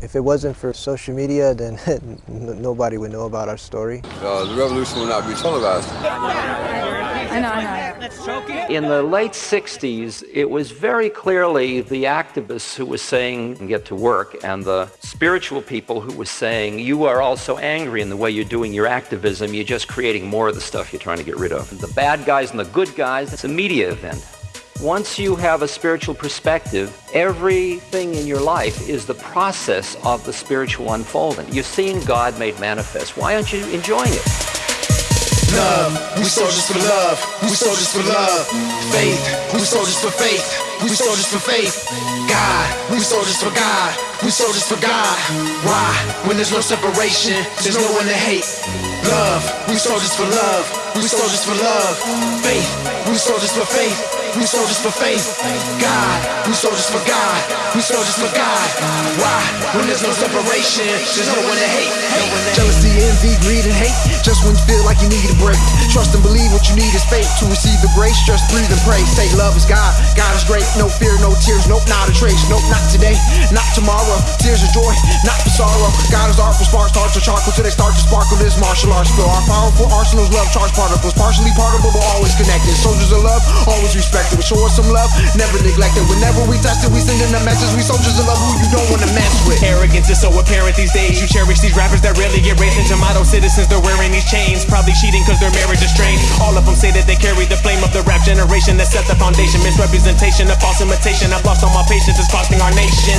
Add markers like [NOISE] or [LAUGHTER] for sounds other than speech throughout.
If it wasn't for social media, then [LAUGHS] nobody would know about our story. Uh, the revolution will not be televised. I know, I know. In the late 60s, it was very clearly the activists who were saying, get to work, and the spiritual people who were saying, you are also angry in the way you're doing your activism, you're just creating more of the stuff you're trying to get rid of. The bad guys and the good guys, it's a media event. Once you have a spiritual perspective, everything in your life is the process of the spiritual unfolding. You're seeing God made manifest. Why aren't you enjoying it? Love, we soldiers for love, we soldiers for love. Faith, we soldiers for faith, we soldiers for faith. God, we soldiers for God, we soldiers for God. Why? When there's no separation, there's no one to hate. Love, we soldiers for love, we soldiers for love. Faith, we soldiers for faith. We soldiers for faith. God, we soldiers for God. We soldiers for God. Why? When there's no separation, there's no one to hate. Jealousy, envy, greed, and hate. Just when you feel like you need a break. Trust and believe what you need is faith to receive the grace. Just breathe and pray. Say love is God. God is great. No fear, no tears. Nope, not a trace. Nope, not today. Not tomorrow. Tears of joy, not for sorrow. God is art for sparks, hearts of charcoal till they start to sparkle. This martial arts feel our powerful arsenals, love charged particles, partially particle but always connected. Love, always respect. We show us some love, never neglected. Whenever we touch it, we sending a message. We soldiers of love who you don't wanna mess with. Arrogance is so apparent these days. You cherish these rappers that rarely get raised into model citizens. They're wearing these chains, probably cheating cause their marriage is strained. All of them say that they carry the flame of that set the foundation. Misrepresentation, a false imitation. I've lost all my patience, it's costing our nation.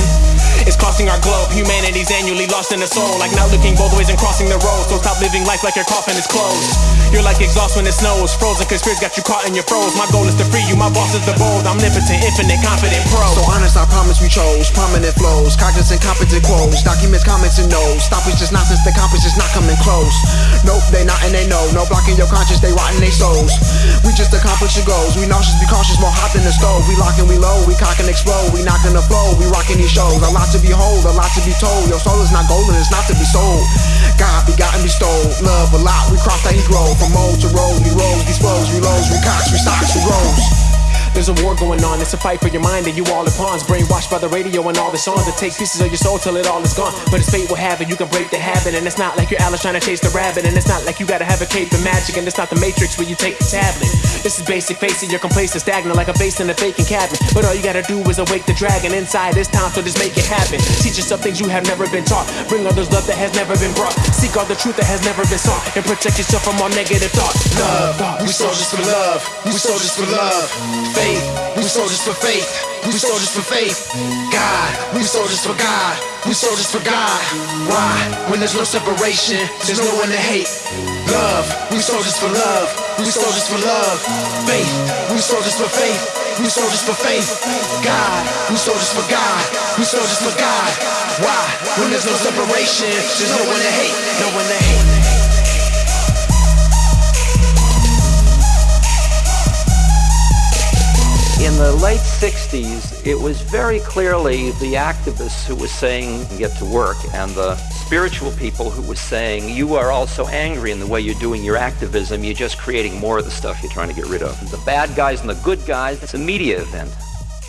It's costing our globe. Humanity's annually lost in the soul. Like not looking both ways and crossing the road. So stop living life like your coffin is closed. You're like exhaust when it snows. Frozen fears got you caught in your froze. My goal is to free you, my boss is the bold, omnipotent, infinite, confident pro. So honest, I promise we chose prominent flows, cognizant, competent quotes, documents, comments, and no's. Stop it's just nonsense, the compass is not coming close. Nope, they not and they know. No blocking your conscience, they rotting their souls. We just accomplish your goals. We nauseous, be cautious, more hot than the stove. We locking, we low, we cock and explode. We knocking the flow, we rocking these shows. A lot to behold, a lot to be told. Your soul is not golden, it's not to be sold. God begotten, bestowed. Love a lot, we cross that he grow. From mold to road, we rose, these flows, we lows, we cocks, we stocks, we. There's a war going on, it's a fight for your mind and you all in pawns. Brainwashed by the radio and all the songs that take pieces of your soul till it all is gone. But it's fate will have it, you can break the habit. And it's not like you're Alice trying to chase the rabbit. And it's not like you gotta have a cape and magic. And it's not the matrix where you take the tablet. This is basic, face it, you're complacent, stagnant like a base in a vacant cabin. But all you gotta do is awake the dragon inside this town, so just make it happen. Teach yourself things you have never been taught. Bring others love that has never been brought. Seek all the truth that has never been sought. And protect yourself from all negative thoughts. Love, we soldiers for love. We soldiers for love. Faith, we soldiers for faith. We soldiers for faith. God, we soldiers for God. We soldiers for God. Why? When there's no separation, there's no one to hate. Love, we soldiers for love. We soldiers for love. Faith, we soldiers for faith. We soldiers for faith. God, we soldiers for God. We soldiers for God. Why? When there's no separation, there's no one to hate. No one to hate. In the late 60s, it was very clearly the activists who were saying, get to work, and the spiritual people who were saying, you are also angry in the way you're doing your activism, you're just creating more of the stuff you're trying to get rid of. The bad guys and the good guys, it's a media event.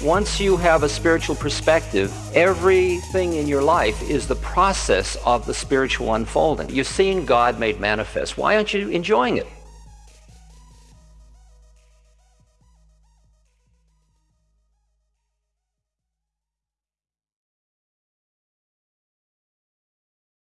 Once you have a spiritual perspective, everything in your life is the process of the spiritual unfolding. You're seeing God made manifest. Why aren't you enjoying it?